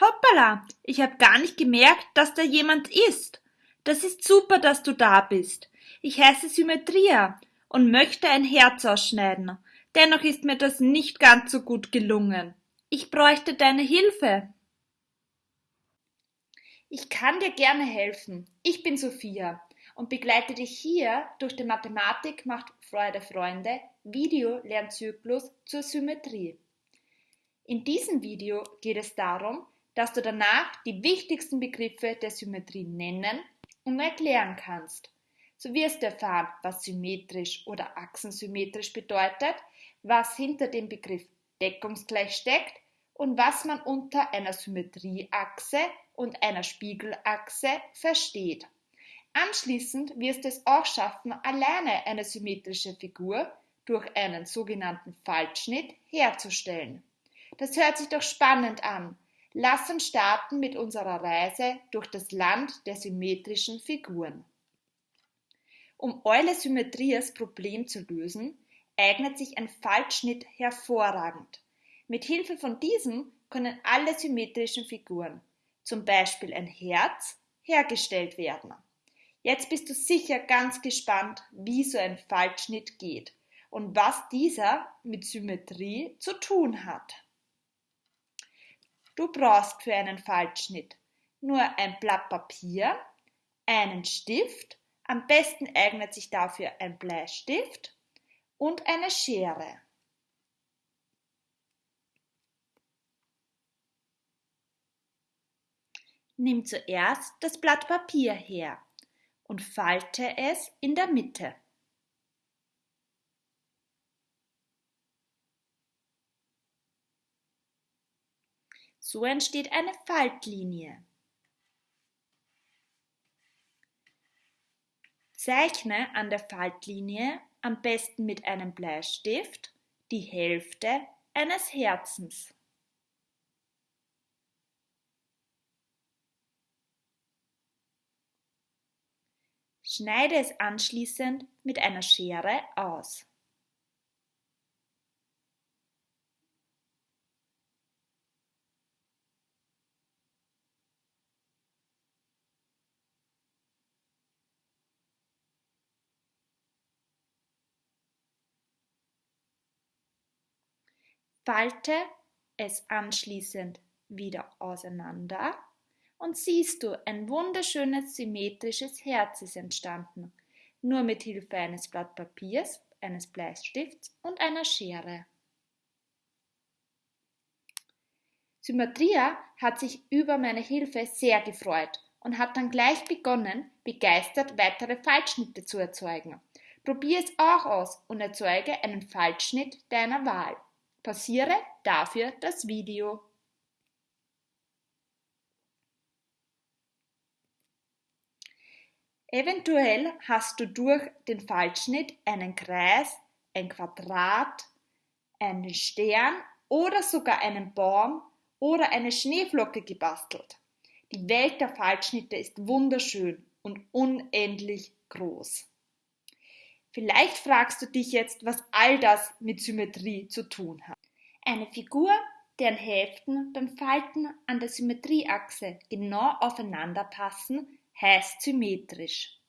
hoppala, ich habe gar nicht gemerkt, dass da jemand ist. Das ist super, dass du da bist. Ich heiße Symmetria und möchte ein Herz ausschneiden. Dennoch ist mir das nicht ganz so gut gelungen. Ich bräuchte deine Hilfe. Ich kann dir gerne helfen. Ich bin Sophia und begleite dich hier durch den Mathematik macht Freude Freunde Video-Lernzyklus zur Symmetrie. In diesem Video geht es darum, dass du danach die wichtigsten Begriffe der Symmetrie nennen und erklären kannst. So wirst du erfahren, was symmetrisch oder achsensymmetrisch bedeutet, was hinter dem Begriff deckungsgleich steckt und was man unter einer Symmetrieachse und einer Spiegelachse versteht. Anschließend wirst du es auch schaffen, alleine eine symmetrische Figur durch einen sogenannten Faltschnitt herzustellen. Das hört sich doch spannend an. Lass uns starten mit unserer Reise durch das Land der symmetrischen Figuren. Um Eules Symmetrias Problem zu lösen, eignet sich ein Faltschnitt hervorragend. Mit Hilfe von diesem können alle symmetrischen Figuren, zum Beispiel ein Herz, hergestellt werden. Jetzt bist du sicher ganz gespannt, wie so ein Faltschnitt geht und was dieser mit Symmetrie zu tun hat. Du brauchst für einen Faltschnitt nur ein Blatt Papier, einen Stift, am besten eignet sich dafür ein Bleistift und eine Schere. Nimm zuerst das Blatt Papier her und falte es in der Mitte. So entsteht eine Faltlinie. Zeichne an der Faltlinie am besten mit einem Bleistift die Hälfte eines Herzens. Schneide es anschließend mit einer Schere aus. Falte es anschließend wieder auseinander und siehst du, ein wunderschönes symmetrisches Herz ist entstanden, nur mit Hilfe eines Blatt Papiers, eines Bleistifts und einer Schere. Symmetria hat sich über meine Hilfe sehr gefreut und hat dann gleich begonnen, begeistert weitere Faltschnitte zu erzeugen. Probier es auch aus und erzeuge einen Faltschnitt deiner Wahl. Pausiere dafür das Video. Eventuell hast du durch den Faltschnitt einen Kreis, ein Quadrat, einen Stern oder sogar einen Baum oder eine Schneeflocke gebastelt. Die Welt der Faltschnitte ist wunderschön und unendlich groß. Vielleicht fragst du dich jetzt, was all das mit Symmetrie zu tun hat. Eine Figur, deren Hälften beim Falten an der Symmetrieachse genau aufeinander passen, heißt symmetrisch.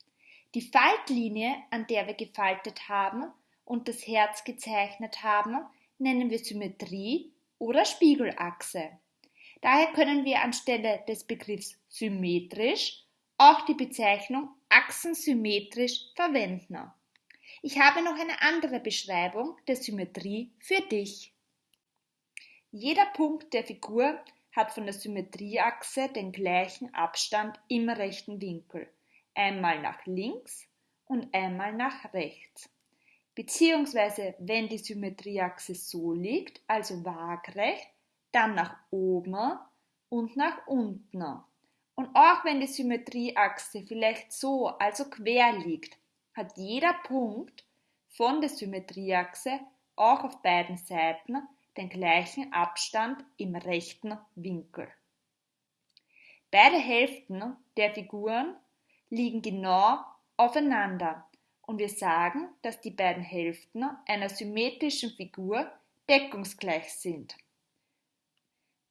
Die Faltlinie, an der wir gefaltet haben und das Herz gezeichnet haben, nennen wir Symmetrie oder Spiegelachse. Daher können wir anstelle des Begriffs symmetrisch auch die Bezeichnung achsensymmetrisch verwenden. Ich habe noch eine andere Beschreibung der Symmetrie für dich. Jeder Punkt der Figur hat von der Symmetrieachse den gleichen Abstand im rechten Winkel, einmal nach links und einmal nach rechts. Beziehungsweise wenn die Symmetrieachse so liegt, also waagrecht, dann nach oben und nach unten. Und auch wenn die Symmetrieachse vielleicht so, also quer liegt, hat jeder Punkt von der Symmetrieachse auch auf beiden Seiten den gleichen Abstand im rechten Winkel. Beide Hälften der Figuren liegen genau aufeinander und wir sagen, dass die beiden Hälften einer symmetrischen Figur deckungsgleich sind.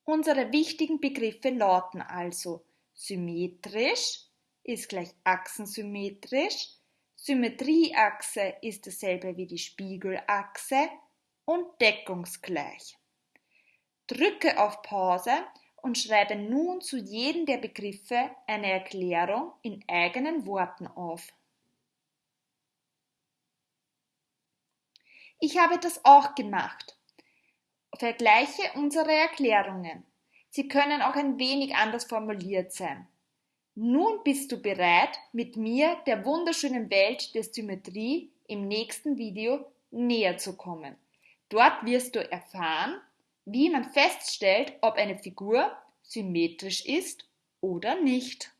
Unsere wichtigen Begriffe lauten also symmetrisch ist gleich achsensymmetrisch, Symmetrieachse ist dasselbe wie die Spiegelachse und deckungsgleich. Drücke auf Pause und schreibe nun zu jedem der Begriffe eine Erklärung in eigenen Worten auf. Ich habe das auch gemacht. Vergleiche unsere Erklärungen. Sie können auch ein wenig anders formuliert sein. Nun bist du bereit, mit mir der wunderschönen Welt der Symmetrie im nächsten Video näher zu kommen. Dort wirst du erfahren, wie man feststellt, ob eine Figur symmetrisch ist oder nicht.